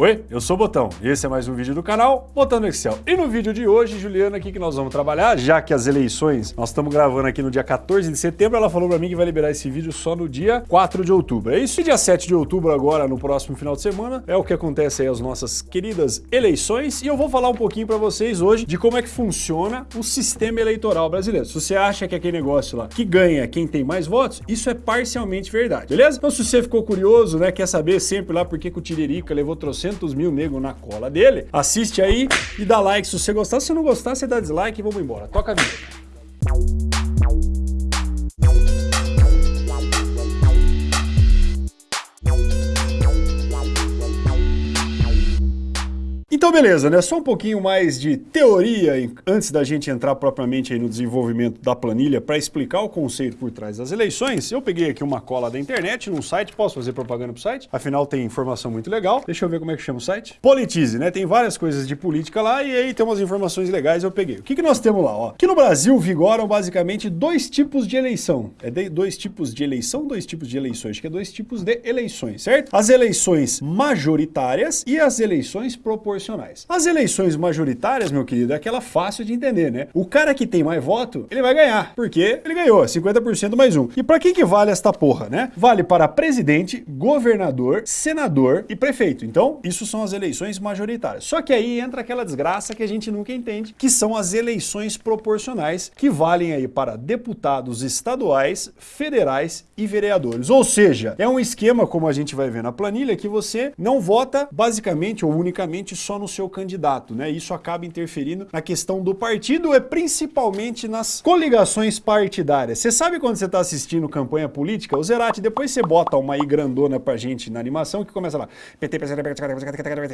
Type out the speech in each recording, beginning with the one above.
Oi, eu sou o Botão e esse é mais um vídeo do canal Botão no Excel. E no vídeo de hoje, Juliana, aqui que nós vamos trabalhar, já que as eleições, nós estamos gravando aqui no dia 14 de setembro, ela falou pra mim que vai liberar esse vídeo só no dia 4 de outubro. É isso? E dia 7 de outubro agora, no próximo final de semana, é o que acontece aí as nossas queridas eleições e eu vou falar um pouquinho pra vocês hoje de como é que funciona o sistema eleitoral brasileiro. Se você acha que aquele negócio lá que ganha quem tem mais votos, isso é parcialmente verdade, beleza? Então se você ficou curioso, né, quer saber sempre lá por que, que o Tiririca levou trocentos 400 mil negros na cola dele, assiste aí e dá like se você gostar. Se não gostar, você dá dislike e vamos embora. Toca a vida. Então beleza, né? Só um pouquinho mais de teoria antes da gente entrar propriamente no desenvolvimento da planilha para explicar o conceito por trás das eleições. Eu peguei aqui uma cola da internet num site, posso fazer propaganda pro site? Afinal tem informação muito legal. Deixa eu ver como é que chama o site. Politize, né? Tem várias coisas de política lá e aí tem umas informações legais eu peguei. O que, que nós temos lá, ó? Aqui no Brasil vigoram basicamente dois tipos de eleição. É de, dois tipos de eleição, dois tipos de eleições. Acho que é dois tipos de eleições, certo? As eleições majoritárias e as eleições proporcionais proporcionais. As eleições majoritárias, meu querido, é aquela fácil de entender, né? O cara que tem mais voto, ele vai ganhar, porque ele ganhou, 50% mais um. E para quem que vale esta porra, né? Vale para presidente, governador, senador e prefeito. Então, isso são as eleições majoritárias. Só que aí entra aquela desgraça que a gente nunca entende, que são as eleições proporcionais, que valem aí para deputados estaduais, federais e vereadores. Ou seja, é um esquema, como a gente vai ver na planilha, que você não vota basicamente ou unicamente só no seu candidato, né? Isso acaba interferindo na questão do partido e principalmente nas coligações partidárias. Você sabe quando você está assistindo campanha política? O Zerati, depois você bota uma aí grandona pra gente na animação que começa lá.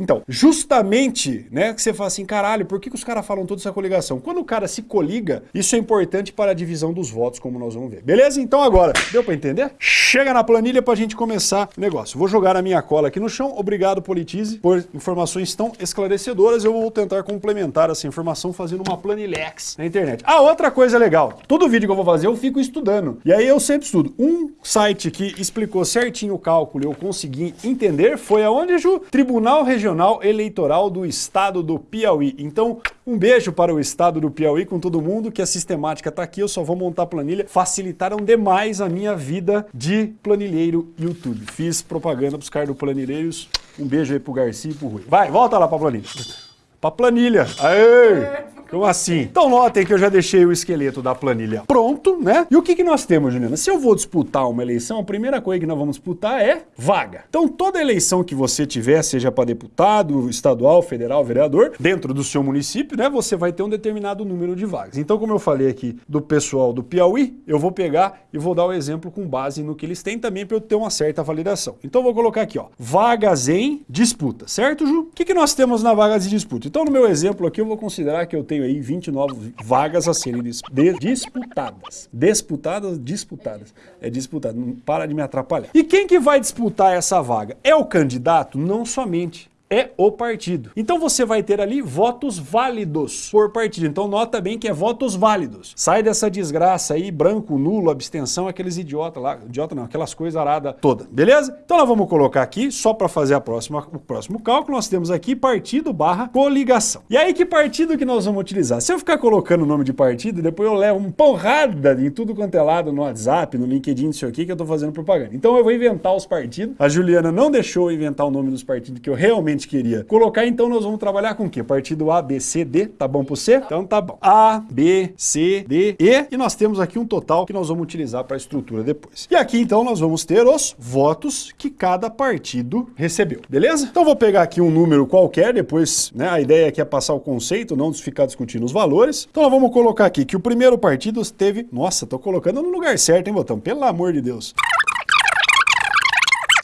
Então, justamente, né, que você fala assim, caralho, por que, que os caras falam toda essa coligação? Quando o cara se coliga, isso é importante para a divisão dos votos, como nós vamos ver. Beleza? Então agora, deu para entender? Chega na planilha pra gente começar o negócio. Vou jogar a minha cola aqui no chão. Obrigado, Politize, por informações tão esclarecedoras, eu vou tentar complementar essa informação fazendo uma planilhex na internet. Ah, outra coisa legal, todo vídeo que eu vou fazer eu fico estudando, e aí eu sempre estudo. Um site que explicou certinho o cálculo eu consegui entender foi aonde, Ju? Tribunal Regional Eleitoral do Estado do Piauí. Então, um beijo para o estado do Piauí com todo mundo, que a sistemática está aqui, eu só vou montar a planilha. Facilitaram demais a minha vida de planilheiro YouTube. Fiz propaganda para os caras do Planilheiros. Um beijo aí pro Garcia e pro Rui. Vai, volta lá para a planilha. Planilha. Aê! Como assim? Então notem que eu já deixei o esqueleto da planilha pronto, né? E o que, que nós temos, Juliana? Se eu vou disputar uma eleição, a primeira coisa que nós vamos disputar é vaga. Então toda eleição que você tiver, seja para deputado, estadual, federal, vereador, dentro do seu município, né, você vai ter um determinado número de vagas. Então como eu falei aqui do pessoal do Piauí, eu vou pegar e vou dar o exemplo com base no que eles têm também para eu ter uma certa validação. Então vou colocar aqui, ó, vagas em disputa, certo, Ju? O que, que nós temos na vagas de disputa? Então no meu exemplo aqui eu vou considerar que eu tenho tenho aí 29 vagas a serem dis disputadas. Disputadas, disputadas. É disputado, não para de me atrapalhar. E quem que vai disputar essa vaga? É o candidato? Não somente é o partido. Então você vai ter ali votos válidos por partido. Então nota bem que é votos válidos. Sai dessa desgraça aí, branco, nulo, abstenção, aqueles idiotas lá, idiota não, aquelas coisas aradas toda, beleza? Então nós vamos colocar aqui, só para fazer a próxima, o próximo cálculo, nós temos aqui partido barra coligação. E aí que partido que nós vamos utilizar? Se eu ficar colocando o nome de partido, depois eu levo uma porrada em tudo quanto é lado no WhatsApp, no LinkedIn, isso aqui que eu tô fazendo propaganda. Então eu vou inventar os partidos. A Juliana não deixou eu inventar o nome dos partidos que eu realmente gente queria colocar, então nós vamos trabalhar com o quê? Partido A, B, C, D, tá bom pro C? Então tá bom. A, B, C, D, E, e nós temos aqui um total que nós vamos utilizar para a estrutura depois. E aqui então nós vamos ter os votos que cada partido recebeu, beleza? Então vou pegar aqui um número qualquer, depois, né, a ideia aqui é passar o conceito, não ficar discutindo os valores. Então nós vamos colocar aqui que o primeiro partido teve, nossa, tô colocando no lugar certo, hein, botão? Pelo amor de Deus.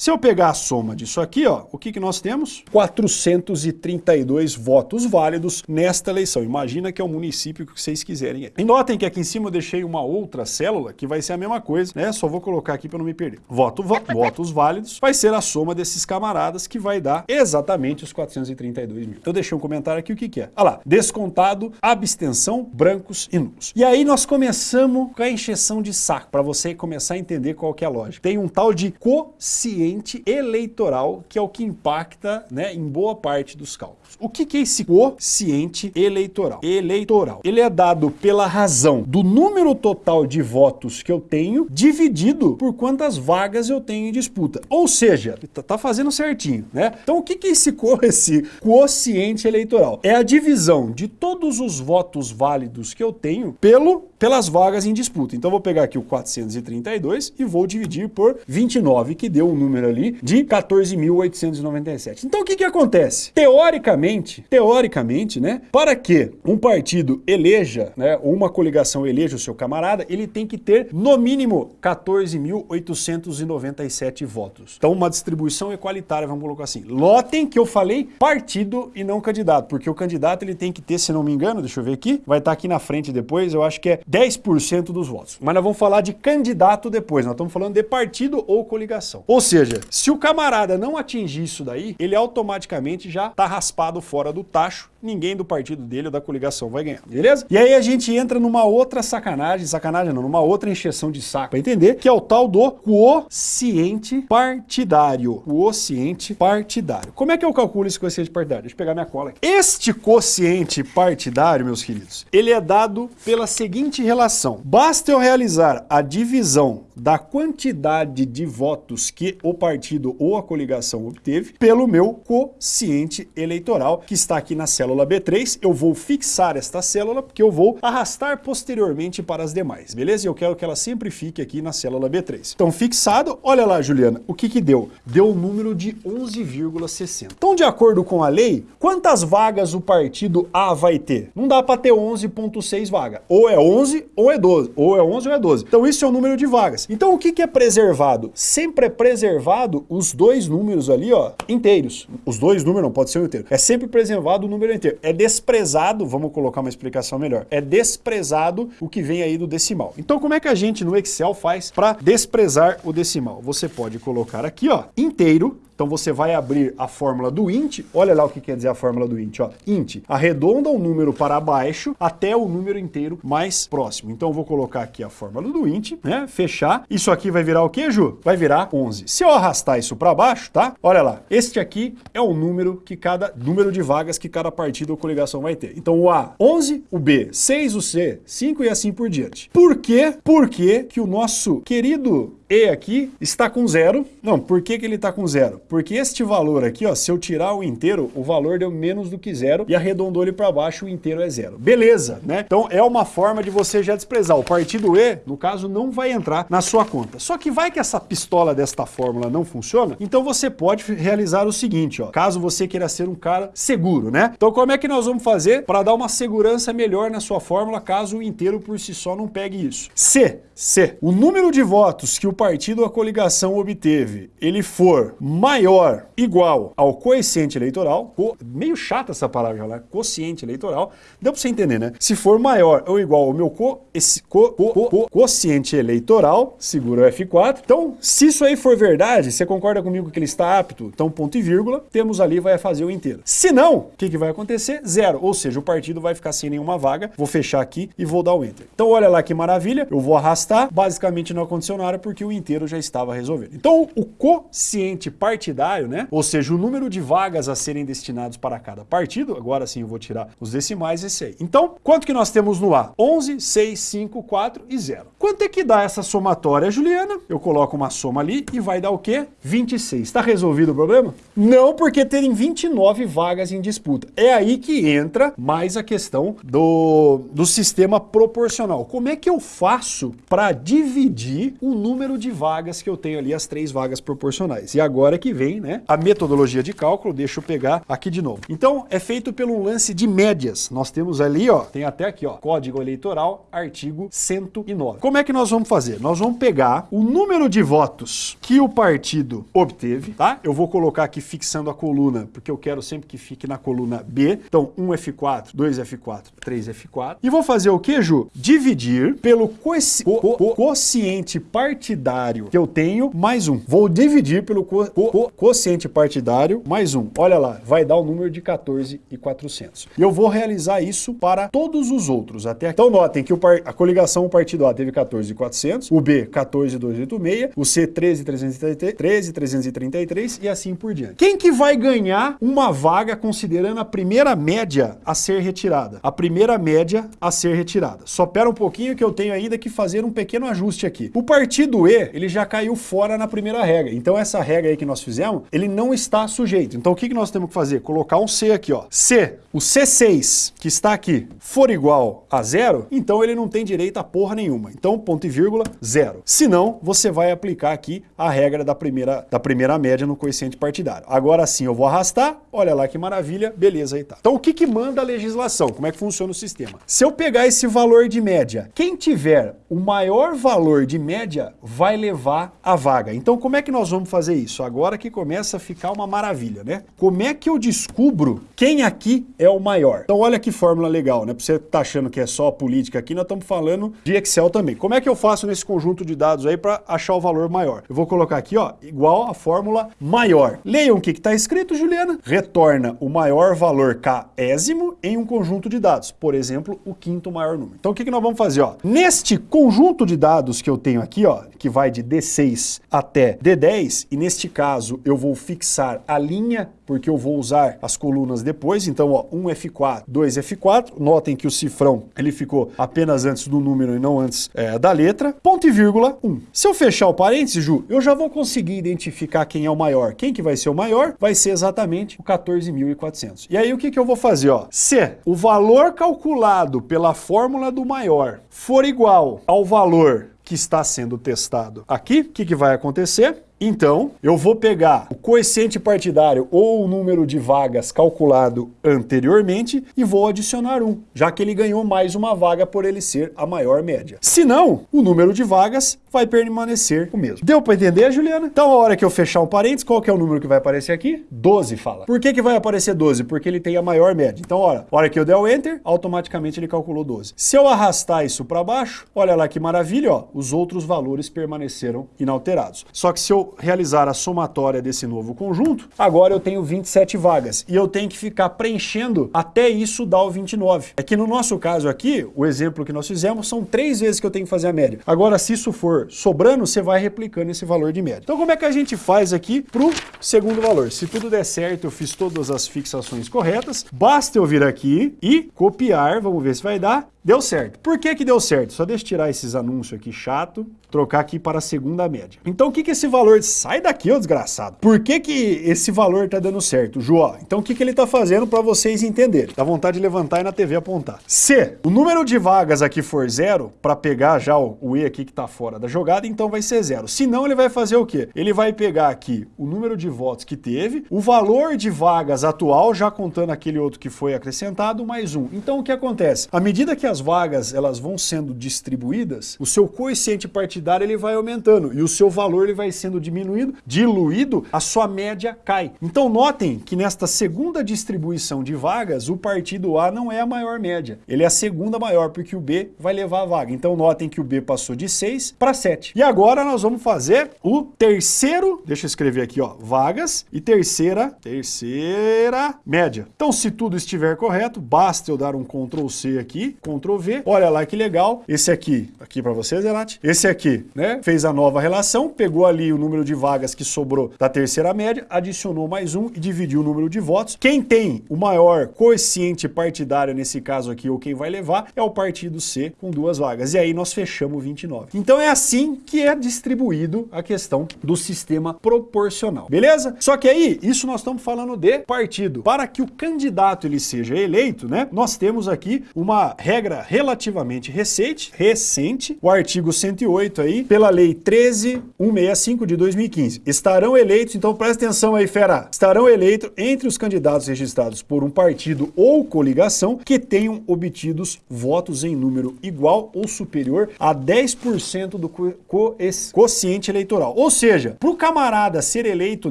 Se eu pegar a soma disso aqui, ó, o que, que nós temos? 432 votos válidos nesta eleição. Imagina que é o município que vocês quiserem. E notem que aqui em cima eu deixei uma outra célula que vai ser a mesma coisa, né? Só vou colocar aqui para não me perder. Voto, vo votos válidos vai ser a soma desses camaradas que vai dar exatamente os 432 mil. Então deixei um comentário aqui o que, que é. Olha lá, descontado, abstenção, brancos e nulos. E aí nós começamos com a encheção de saco, para você começar a entender qual que é a lógica. Tem um tal de quociente quociente eleitoral, que é o que impacta né, em boa parte dos cálculos. O que, que é esse quociente eleitoral? Eleitoral. Ele é dado pela razão do número total de votos que eu tenho dividido por quantas vagas eu tenho em disputa. Ou seja, tá, tá fazendo certinho, né? Então o que, que é esse, esse quociente eleitoral? É a divisão de todos os votos válidos que eu tenho pelo pelas vagas em disputa. Então vou pegar aqui o 432 e vou dividir por 29, que deu um número ali de 14.897. Então o que que acontece? Teoricamente, teoricamente, né, para que um partido eleja, né, ou uma coligação eleja o seu camarada, ele tem que ter no mínimo 14.897 votos. Então uma distribuição equalitária, vamos colocar assim. Lotem que eu falei partido e não candidato, porque o candidato ele tem que ter, se não me engano, deixa eu ver aqui, vai estar aqui na frente depois, eu acho que é 10% dos votos. Mas nós vamos falar de candidato depois, nós estamos falando de partido ou coligação. Ou seja, se o camarada não atingir isso daí, ele automaticamente já está raspado fora do tacho, ninguém do partido dele ou da coligação vai ganhar, beleza? E aí a gente entra numa outra sacanagem, sacanagem não, numa outra encheção de saco para entender, que é o tal do quociente partidário. Quociente partidário. Como é que eu calculo esse quociente partidário? Deixa eu pegar minha cola aqui. Este quociente partidário, meus queridos, ele é dado pela seguinte relação. Basta eu realizar a divisão da quantidade de votos que o partido ou a coligação obteve pelo meu quociente eleitoral, que está aqui na célula B3. Eu vou fixar esta célula, porque eu vou arrastar posteriormente para as demais, beleza? Eu quero que ela sempre fique aqui na célula B3. Então, fixado, olha lá, Juliana, o que que deu? Deu um número de 11,60. Então, de acordo com a lei, quantas vagas o partido A vai ter? Não dá para ter 11,6 vagas. Ou é 11 ou é 12. Ou é 11 ou é 12. Então, isso é o número de vagas. Então o que, que é preservado? Sempre é preservado os dois números ali, ó, inteiros. Os dois números não pode ser um inteiro. É sempre preservado o número inteiro. É desprezado, vamos colocar uma explicação melhor, é desprezado o que vem aí do decimal. Então como é que a gente no Excel faz para desprezar o decimal? Você pode colocar aqui, ó, inteiro, então você vai abrir a fórmula do int, olha lá o que quer dizer a fórmula do int, ó. int, arredonda o número para baixo até o número inteiro mais próximo. Então eu vou colocar aqui a fórmula do int, né, fechar. Isso aqui vai virar o que, Ju? Vai virar 11. Se eu arrastar isso para baixo, tá? Olha lá, este aqui é o número que cada número de vagas que cada partido ou coligação vai ter. Então o A, 11, o B, 6, o C, 5 e assim por diante. Por quê? Porque que o nosso querido e aqui está com zero. Não, por que, que ele está com zero? Porque este valor aqui, ó, se eu tirar o inteiro, o valor deu menos do que zero e arredondou ele para baixo, o inteiro é zero. Beleza, né? Então é uma forma de você já desprezar. O partido E, no caso, não vai entrar na sua conta. Só que vai que essa pistola desta fórmula não funciona, então você pode realizar o seguinte, ó, caso você queira ser um cara seguro, né? Então como é que nós vamos fazer para dar uma segurança melhor na sua fórmula, caso o inteiro por si só não pegue isso? C, C, o número de votos que o partido a coligação obteve, ele for maior, igual ao coeficiente eleitoral, co, meio chata essa palavra lá, quociente eleitoral, deu para você entender, né? Se for maior ou igual ao meu co, esse, co, co, co, quociente eleitoral, segura o F4. Então, se isso aí for verdade, você concorda comigo que ele está apto? Então, ponto e vírgula, temos ali, vai fazer o inteiro. Se não, o que, que vai acontecer? Zero, ou seja, o partido vai ficar sem nenhuma vaga, vou fechar aqui e vou dar o Enter. Então, olha lá que maravilha, eu vou arrastar, basicamente não aconteceu nada porque o inteiro já estava resolvido. Então, o quociente partidário, né? Ou seja, o número de vagas a serem destinados para cada partido, agora sim eu vou tirar os decimais, esse aí. Então, quanto que nós temos no A? 11, 6, 5, 4 e 0. Quanto é que dá essa somatória, Juliana? Eu coloco uma soma ali e vai dar o quê? 26. Está resolvido o problema? Não, porque terem 29 vagas em disputa. É aí que entra mais a questão do, do sistema proporcional. Como é que eu faço para dividir o número de vagas que eu tenho ali, as três vagas proporcionais. E agora que vem né, a metodologia de cálculo, deixa eu pegar aqui de novo. Então, é feito pelo lance de médias. Nós temos ali, ó, tem até aqui, ó, Código Eleitoral, artigo 109. Como é que nós vamos fazer? Nós vamos pegar o número de votos que o partido obteve, tá? Eu vou colocar aqui fixando a coluna, porque eu quero sempre que fique na coluna B. Então, 1 F4, 2 F4, 3 F4. E vou fazer o que, Ju? Dividir pelo co co co quociente partidário partidário que eu tenho, mais um. Vou dividir pelo co co quociente partidário, mais um. Olha lá, vai dar o um número de 14,400. E eu vou realizar isso para todos os outros. até Então notem que a coligação o partido A teve 14,400, o B 14,286, o C 13,333, 13,333 e assim por diante. Quem que vai ganhar uma vaga considerando a primeira média a ser retirada? A primeira média a ser retirada. Só pera um pouquinho que eu tenho ainda que fazer um pequeno ajuste aqui. O partido E, ele já caiu fora na primeira regra. Então essa regra aí que nós fizemos, ele não está sujeito. Então o que, que nós temos que fazer? Colocar um C aqui, ó. Se o C6, que está aqui, for igual a zero, então ele não tem direito a porra nenhuma. Então ponto e vírgula, zero. Se não, você vai aplicar aqui a regra da primeira, da primeira média no coeficiente partidário. Agora sim eu vou arrastar, olha lá que maravilha, beleza aí tá. Então o que, que manda a legislação? Como é que funciona o sistema? Se eu pegar esse valor de média, quem tiver o maior valor de média vai levar a vaga. Então como é que nós vamos fazer isso? Agora que começa a ficar uma maravilha, né? Como é que eu descubro quem aqui é o maior? Então olha que fórmula legal, né? Pra você tá achando que é só política aqui, nós estamos falando de Excel também. Como é que eu faço nesse conjunto de dados aí para achar o valor maior? Eu vou colocar aqui, ó, igual a fórmula maior. Leiam o que está escrito, Juliana. Retorna o maior valor késimo em um conjunto de dados. Por exemplo, o quinto maior número. Então o que, que nós vamos fazer? Ó? Neste conjunto de dados que eu tenho aqui, ó, que vai de D6 até D10, e neste caso eu vou fixar a linha porque eu vou usar as colunas depois, então ó, 1 F4, 2 F4, notem que o cifrão ele ficou apenas antes do número e não antes é, da letra, ponto e vírgula 1. Se eu fechar o parênteses, Ju, eu já vou conseguir identificar quem é o maior. Quem que vai ser o maior? Vai ser exatamente o 14.400. E aí o que, que eu vou fazer? Ó? Se o valor calculado pela fórmula do maior for igual ao valor que está sendo testado aqui, o que, que vai acontecer? Então, eu vou pegar o coeficiente partidário ou o número de vagas calculado anteriormente e vou adicionar um, já que ele ganhou mais uma vaga por ele ser a maior média. Se não, o número de vagas vai permanecer o mesmo. Deu para entender, Juliana? Então, a hora que eu fechar um parênteses, qual que é o número que vai aparecer aqui? 12, fala. Por que, que vai aparecer 12? Porque ele tem a maior média. Então, olha, a hora que eu der o Enter, automaticamente ele calculou 12. Se eu arrastar isso para baixo, olha lá que maravilha, ó, os outros valores permaneceram inalterados. Só que se eu realizar a somatória desse novo conjunto, agora eu tenho 27 vagas e eu tenho que ficar preenchendo até isso dar o 29. É que no nosso caso aqui, o exemplo que nós fizemos, são três vezes que eu tenho que fazer a média. Agora, se isso for sobrando, você vai replicando esse valor de média. Então, como é que a gente faz aqui para o segundo valor? Se tudo der certo, eu fiz todas as fixações corretas, basta eu vir aqui e copiar, vamos ver se vai dar, Deu certo. Por que que deu certo? Só deixa eu tirar esses anúncios aqui chato, trocar aqui para a segunda média. Então o que que esse valor... Sai daqui, ô desgraçado. Por que que esse valor tá dando certo, João? Então o que que ele tá fazendo para vocês entenderem? Dá vontade de levantar e na TV apontar. Se o número de vagas aqui for zero, para pegar já o, o, E aqui que tá fora da jogada, então vai ser zero. Se não, ele vai fazer o quê? Ele vai pegar aqui o número de votos que teve, o valor de vagas atual, já contando aquele outro que foi acrescentado, mais um. Então o que acontece? À medida que as vagas elas vão sendo distribuídas, o seu coeficiente partidário ele vai aumentando e o seu valor ele vai sendo diminuído, diluído, a sua média cai. Então notem que nesta segunda distribuição de vagas, o partido A não é a maior média, ele é a segunda maior, porque o B vai levar a vaga. Então notem que o B passou de 6 para 7. E agora nós vamos fazer o terceiro, deixa eu escrever aqui, ó, vagas e terceira, terceira média. Então se tudo estiver correto, basta eu dar um Ctrl C aqui, Ctrl Ctrl V. Olha lá que legal. Esse aqui, aqui para você, Zenati. Esse aqui, né? Fez a nova relação, pegou ali o número de vagas que sobrou da terceira média, adicionou mais um e dividiu o número de votos. Quem tem o maior coeficiente partidário nesse caso aqui, ou quem vai levar, é o partido C com duas vagas. E aí nós fechamos 29. Então é assim que é distribuído a questão do sistema proporcional. Beleza? Só que aí, isso nós estamos falando de partido. Para que o candidato ele seja eleito, né? Nós temos aqui uma regra relativamente recente, recente, o artigo 108 aí, pela lei 13165 de 2015. Estarão eleitos, então presta atenção aí, fera, estarão eleitos entre os candidatos registrados por um partido ou coligação que tenham obtidos votos em número igual ou superior a 10% do co co quociente eleitoral. Ou seja, para o camarada ser eleito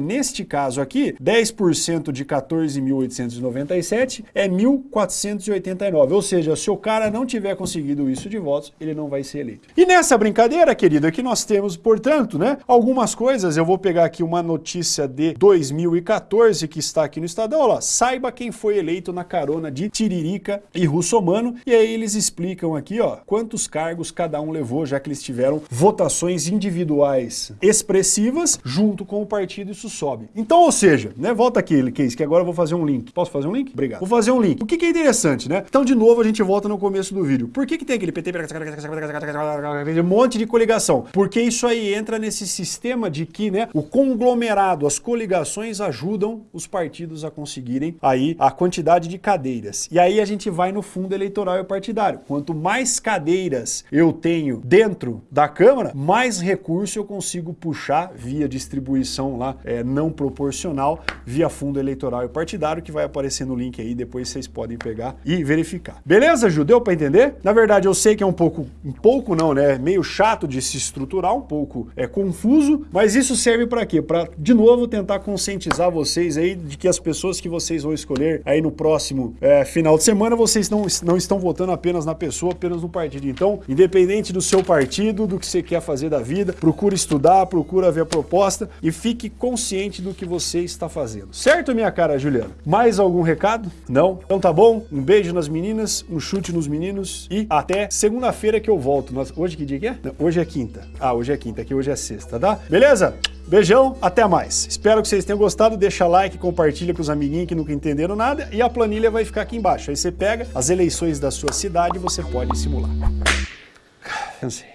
neste caso aqui, 10% de 14.897 é 1.489. Ou seja, se o cara não tiver conseguido isso de votos, ele não vai ser eleito. E nessa brincadeira, querida, que nós temos, portanto, né, algumas coisas, eu vou pegar aqui uma notícia de 2014 que está aqui no Estadão, olha lá, saiba quem foi eleito na carona de Tiririca e Russomano, e aí eles explicam aqui, ó, quantos cargos cada um levou, já que eles tiveram votações individuais expressivas junto com o partido, isso sobe. Então, ou seja, né, volta aqui, Case, que agora eu vou fazer um link. Posso fazer um link? Obrigado. Vou fazer um link. O que, que é interessante, né? Então, de novo, a gente volta no começo do vídeo. Por que, que tem aquele PT, um monte de coligação? Porque isso aí entra nesse sistema de que, né, o conglomerado, as coligações ajudam os partidos a conseguirem aí a quantidade de cadeiras. E aí a gente vai no fundo eleitoral e partidário. Quanto mais cadeiras eu tenho dentro da Câmara, mais recurso eu consigo puxar via distribuição lá é, não proporcional, via fundo eleitoral e partidário, que vai aparecer no link aí, depois vocês podem pegar e verificar. Beleza, Ju? Deu para entender? Na verdade, eu sei que é um pouco, um pouco não, né? Meio chato de se estruturar, um pouco é confuso, mas isso serve para quê? Para, de novo, tentar conscientizar vocês aí de que as pessoas que vocês vão escolher aí no próximo é, final de semana, vocês não, não estão votando apenas na pessoa, apenas no partido. Então, independente do seu partido, do que você quer fazer da vida, procura estudar, procura ver a proposta e fique consciente do que você está fazendo. Certo, minha cara Juliana? Mais algum recado? Não? Então tá bom, um beijo nas meninas, um chute nos meninos e até segunda-feira que eu volto. Nossa, hoje que dia que é? Não, hoje é quinta. Ah, hoje é quinta, aqui hoje é sexta, tá? Beleza? Beijão, até mais. Espero que vocês tenham gostado, deixa like, compartilha com os amiguinhos que nunca entenderam nada e a planilha vai ficar aqui embaixo. Aí você pega as eleições da sua cidade e você pode simular. Cansei.